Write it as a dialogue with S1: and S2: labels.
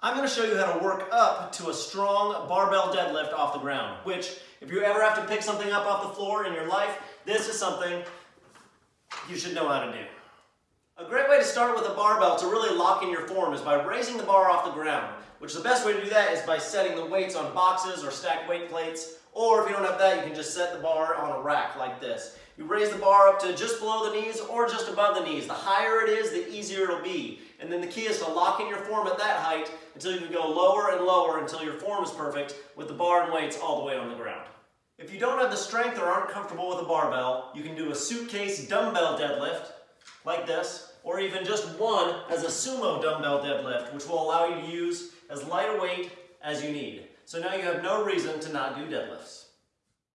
S1: I'm going to show you how to work up to a strong barbell deadlift off the ground, which if you ever have to pick something up off the floor in your life, this is something you should know how to do. Way to start with a barbell to really lock in your form is by raising the bar off the ground, which the best way to do that is by setting the weights on boxes or stacked weight plates, or if you don't have that, you can just set the bar on a rack like this. You raise the bar up to just below the knees or just above the knees. The higher it is, the easier it'll be. And then the key is to lock in your form at that height until you can go lower and lower until your form is perfect with the bar and weights all the way on the ground. If you don't have the strength or aren't comfortable with a barbell, you can do a suitcase dumbbell deadlift like this, or even just one as a sumo dumbbell deadlift, which will allow you to use as light a weight as you need. So now you have no reason to not do deadlifts.